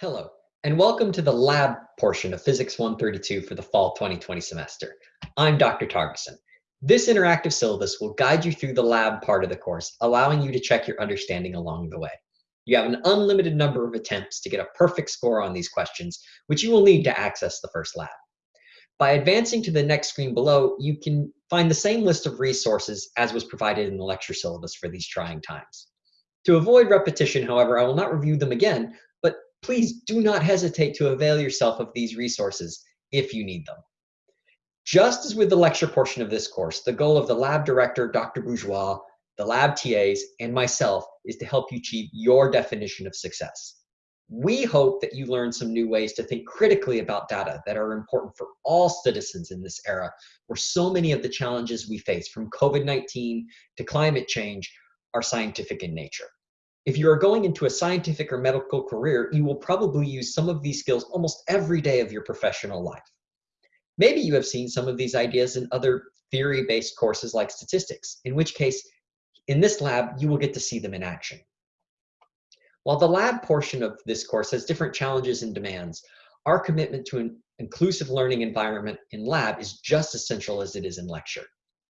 Hello, and welcome to the lab portion of Physics 132 for the fall 2020 semester. I'm Dr. Targeson. This interactive syllabus will guide you through the lab part of the course, allowing you to check your understanding along the way. You have an unlimited number of attempts to get a perfect score on these questions, which you will need to access the first lab. By advancing to the next screen below, you can find the same list of resources as was provided in the lecture syllabus for these trying times. To avoid repetition, however, I will not review them again, please do not hesitate to avail yourself of these resources if you need them. Just as with the lecture portion of this course, the goal of the lab director, Dr. Bourgeois, the lab TAs, and myself is to help you achieve your definition of success. We hope that you learn some new ways to think critically about data that are important for all citizens in this era, where so many of the challenges we face, from COVID-19 to climate change, are scientific in nature. If you are going into a scientific or medical career, you will probably use some of these skills almost every day of your professional life. Maybe you have seen some of these ideas in other theory-based courses like statistics, in which case, in this lab, you will get to see them in action. While the lab portion of this course has different challenges and demands, our commitment to an inclusive learning environment in lab is just as essential as it is in lecture.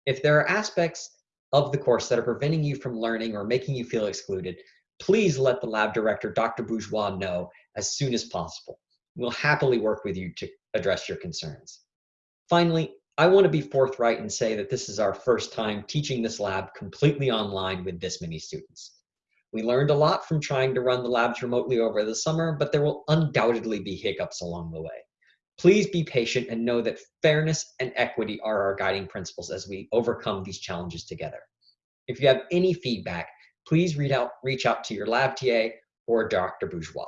If there are aspects of the course that are preventing you from learning or making you feel excluded, please let the lab director, Dr. Bourgeois, know as soon as possible. We'll happily work with you to address your concerns. Finally, I want to be forthright and say that this is our first time teaching this lab completely online with this many students. We learned a lot from trying to run the labs remotely over the summer, but there will undoubtedly be hiccups along the way. Please be patient and know that fairness and equity are our guiding principles as we overcome these challenges together. If you have any feedback, please reach out, reach out to your lab TA or Dr. Bourgeois.